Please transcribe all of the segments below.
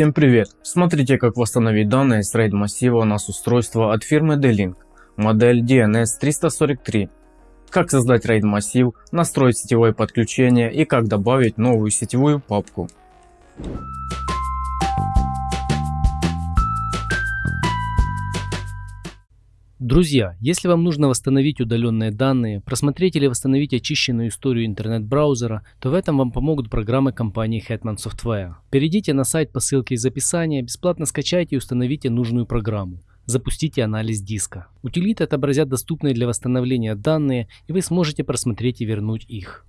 Всем привет! Смотрите как восстановить данные с RAID массива NAS устройства от фирмы D-Link, модель DNS343. Как создать RAID массив, настроить сетевое подключение и как добавить новую сетевую папку. Друзья, если вам нужно восстановить удаленные данные, просмотреть или восстановить очищенную историю интернет-браузера, то в этом вам помогут программы компании Hetman Software. Перейдите на сайт по ссылке из описания, бесплатно скачайте и установите нужную программу. Запустите анализ диска. Утилиты отобразят доступные для восстановления данные и вы сможете просмотреть и вернуть их.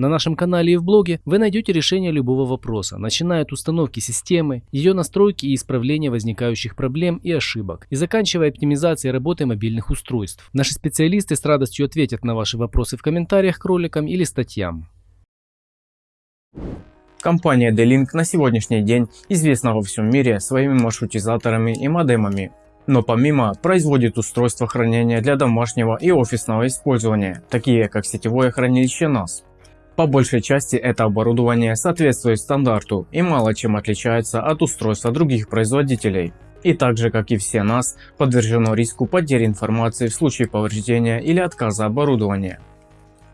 На нашем канале и в блоге вы найдете решение любого вопроса, начиная от установки системы, ее настройки и исправления возникающих проблем и ошибок, и заканчивая оптимизацией работы мобильных устройств. Наши специалисты с радостью ответят на ваши вопросы в комментариях к роликам или статьям. Компания D-Link на сегодняшний день известна во всем мире своими маршрутизаторами и модемами. Но помимо производит устройства хранения для домашнего и офисного использования, такие как сетевое хранилище NAS. По большей части это оборудование соответствует стандарту и мало чем отличается от устройства других производителей. И так же как и все NAS подвержено риску потери информации в случае повреждения или отказа оборудования.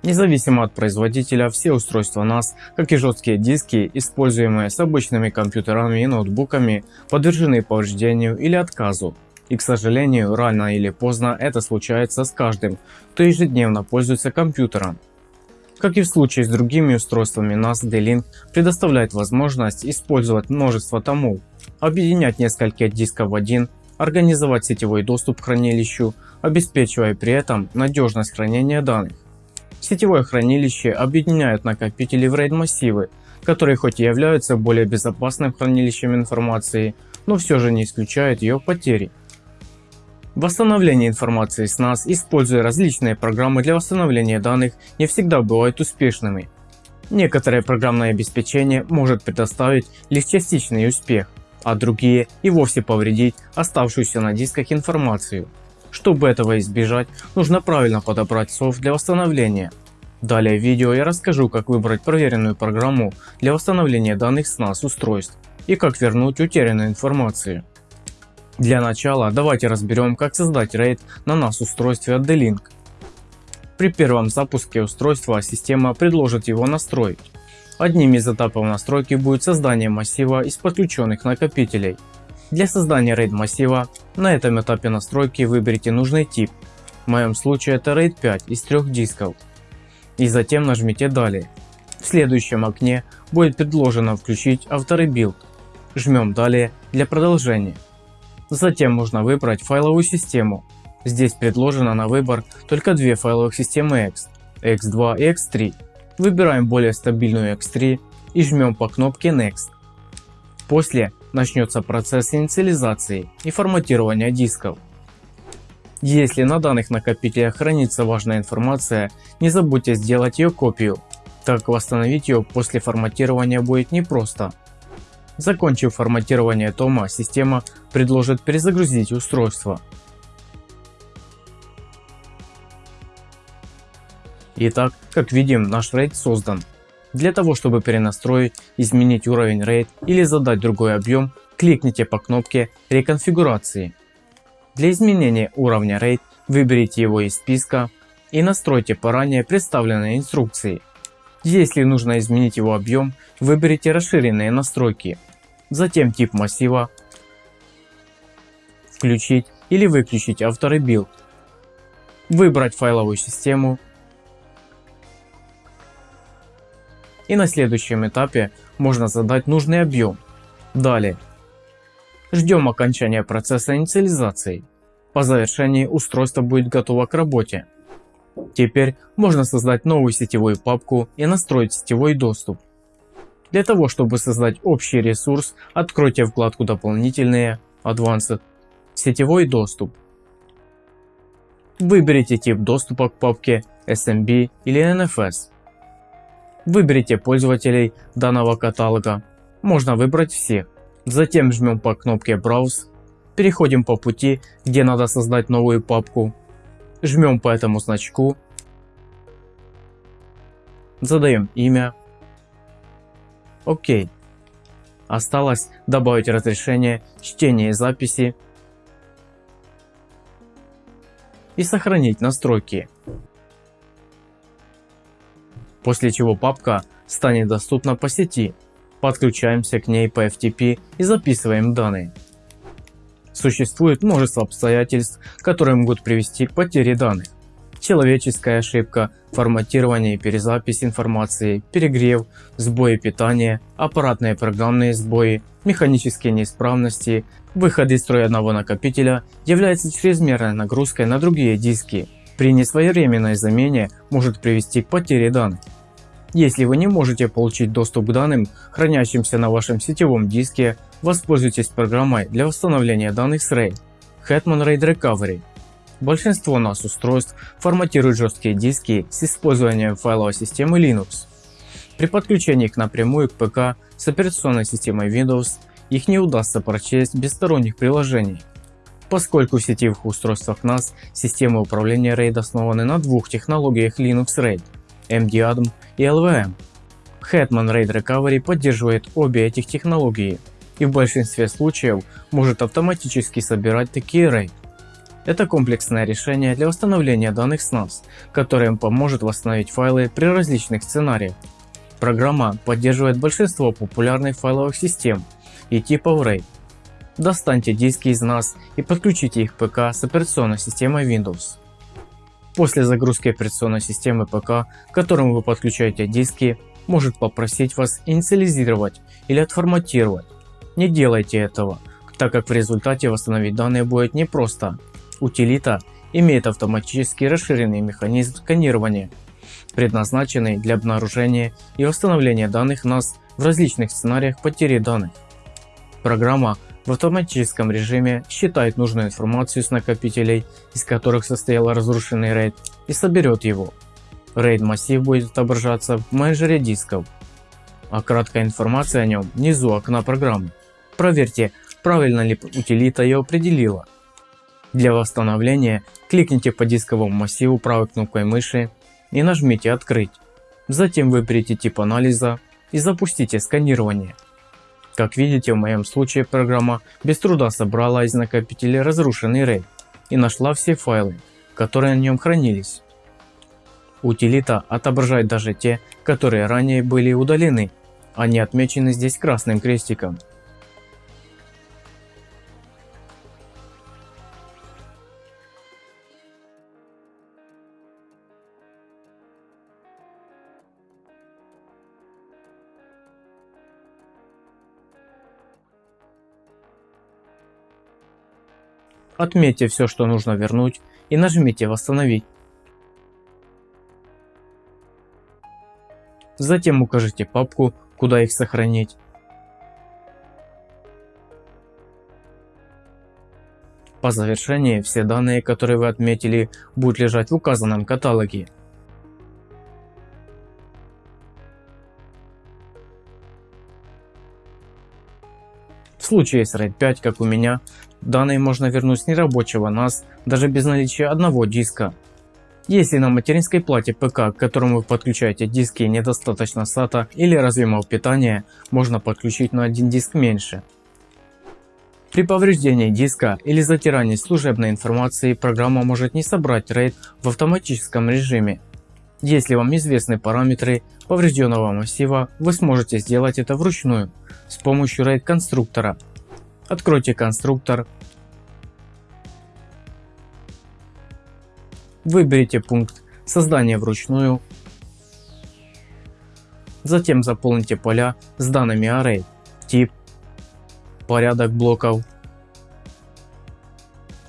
Независимо от производителя, все устройства NAS, как и жесткие диски, используемые с обычными компьютерами и ноутбуками, подвержены повреждению или отказу. И к сожалению, рано или поздно это случается с каждым, кто ежедневно пользуется компьютером. Как и в случае с другими устройствами NAS D-Link предоставляет возможность использовать множество томов, объединять несколько дисков в один, организовать сетевой доступ к хранилищу, обеспечивая при этом надежность хранения данных. Сетевое хранилище объединяет накопители в RAID массивы, которые хоть и являются более безопасным хранилищем информации, но все же не исключают ее потери. Восстановление информации с NAS, используя различные программы для восстановления данных, не всегда бывают успешными. Некоторое программное обеспечение может предоставить лишь частичный успех, а другие и вовсе повредить оставшуюся на дисках информацию. Чтобы этого избежать, нужно правильно подобрать софт для восстановления. Далее в видео я расскажу как выбрать проверенную программу для восстановления данных с NAS устройств и как вернуть утерянную информацию. Для начала давайте разберем как создать RAID на NAS устройстве от D-Link. При первом запуске устройства система предложит его настроить. Одним из этапов настройки будет создание массива из подключенных накопителей. Для создания RAID массива на этом этапе настройки выберите нужный тип. В моем случае это RAID 5 из трех дисков. И затем нажмите далее. В следующем окне будет предложено включить auto-rebuild. Жмем далее для продолжения. Затем можно выбрать файловую систему. Здесь предложено на выбор только две файловых системы Ext, Ext2 и Ext3. Выбираем более стабильную Ext3 и жмем по кнопке Next. После начнется процесс инициализации и форматирования дисков. Если на данных накопителях хранится важная информация, не забудьте сделать ее копию, так восстановить ее после форматирования будет непросто. Закончив форматирование тома, система предложит перезагрузить устройство. Итак, как видим, наш RAID создан. Для того, чтобы перенастроить, изменить уровень RAID или задать другой объем, кликните по кнопке реконфигурации. Для изменения уровня RAID выберите его из списка и настройте по ранее представленной инструкции. Если нужно изменить его объем, выберите расширенные настройки затем тип массива, включить или выключить auto-rebuild, выбрать файловую систему и на следующем этапе можно задать нужный объем. Далее ждем окончания процесса инициализации. По завершении устройство будет готово к работе. Теперь можно создать новую сетевую папку и настроить сетевой доступ. Для того, чтобы создать общий ресурс, откройте вкладку «Дополнительные» Advanced, «Сетевой доступ». Выберите тип доступа к папке SMB или NFS. Выберите пользователей данного каталога, можно выбрать всех. Затем жмем по кнопке Browse, переходим по пути, где надо создать новую папку, жмем по этому значку, задаем имя, Окей. Осталось добавить разрешение чтения и записи и сохранить настройки. После чего папка станет доступна по сети. Подключаемся к ней по FTP и записываем данные. Существует множество обстоятельств, которые могут привести к потере данных. Человеческая ошибка, форматирование и перезапись информации, перегрев, сбои питания, аппаратные программные сбои, механические неисправности, выход из строя одного накопителя является чрезмерной нагрузкой на другие диски. При несвоевременной замене может привести к потере данных. Если вы не можете получить доступ к данным, хранящимся на вашем сетевом диске, воспользуйтесь программой для восстановления данных с RAID Hetman RAID Recovery. Большинство NAS устройств форматируют жесткие диски с использованием файловой системы Linux. При подключении их напрямую к ПК с операционной системой Windows их не удастся прочесть без сторонних приложений. Поскольку в сетевых устройствах NAS системы управления RAID основаны на двух технологиях Linux RAID MDADM и LVM. Hetman RAID Recovery поддерживает обе этих технологии и в большинстве случаев может автоматически собирать такие RAID. Это комплексное решение для восстановления данных с NAS, которое поможет восстановить файлы при различных сценариях. Программа поддерживает большинство популярных файловых систем и типов RAID. Достаньте диски из NAS и подключите их ПК с операционной системой Windows. После загрузки операционной системы ПК, к которому вы подключаете диски, может попросить вас инициализировать или отформатировать. Не делайте этого, так как в результате восстановить данные будет непросто. Утилита имеет автоматически расширенный механизм сканирования, предназначенный для обнаружения и восстановления данных NAS в различных сценариях потери данных. Программа в автоматическом режиме считает нужную информацию с накопителей, из которых состоял разрушенный RAID и соберет его. RAID массив будет отображаться в менеджере дисков, а краткая информация о нем внизу окна программы. Проверьте, правильно ли утилита ее определила. Для восстановления кликните по дисковому массиву правой кнопкой мыши и нажмите «Открыть». Затем выберите тип анализа и запустите сканирование. Как видите, в моем случае программа без труда собрала из накопителя разрушенный RAID и нашла все файлы, которые на нем хранились. Утилита отображает даже те, которые ранее были удалены, они отмечены здесь красным крестиком. Отметьте все, что нужно вернуть и нажмите «Восстановить». Затем укажите папку, куда их сохранить. По завершении все данные, которые вы отметили, будут лежать в указанном каталоге. В случае с RAID 5, как у меня, Данные можно вернуть с нерабочего NAS даже без наличия одного диска. Если на материнской плате ПК, к которому вы подключаете диски недостаточно SATA или разъемов питания, можно подключить на один диск меньше. При повреждении диска или затирании служебной информации программа может не собрать RAID в автоматическом режиме. Если вам известны параметры поврежденного массива, вы сможете сделать это вручную с помощью RAID конструктора. Откройте конструктор Выберите пункт создания вручную. Затем заполните поля с данными array, тип, порядок блоков,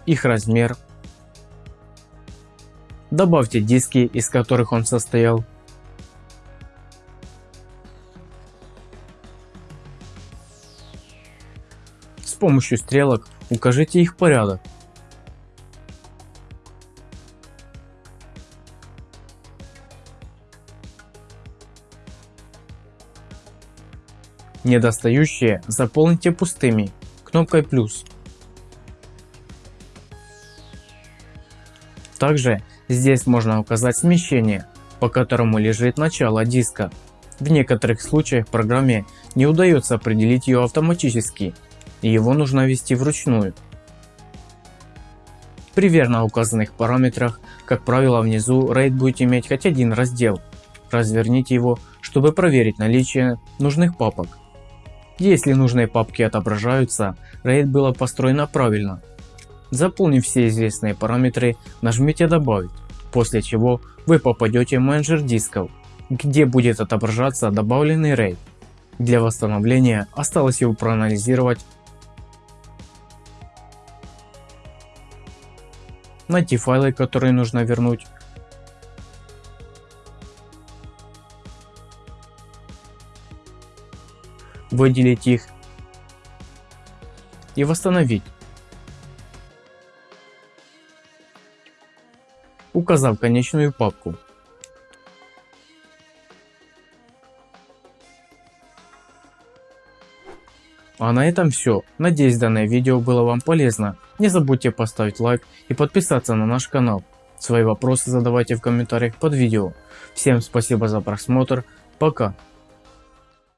их размер. Добавьте диски, из которых он состоял. С помощью стрелок укажите их порядок. Недостающие заполните пустыми кнопкой плюс. Также здесь можно указать смещение, по которому лежит начало диска В некоторых случаях программе не удается определить ее автоматически, и его нужно ввести вручную. При верно указанных параметрах, как правило внизу RAID будет иметь хоть один раздел. Разверните его, чтобы проверить наличие нужных папок. Если нужные папки отображаются, RAID было построено правильно. Заполнив все известные параметры, нажмите добавить, после чего вы попадете в менеджер дисков, где будет отображаться добавленный RAID. Для восстановления осталось его проанализировать найти файлы, которые нужно вернуть, выделить их. И восстановить, указав конечную папку. А на этом все. Надеюсь данное видео было вам полезно. Не забудьте поставить лайк и подписаться на наш канал. Свои вопросы задавайте в комментариях под видео. Всем спасибо за просмотр. Пока.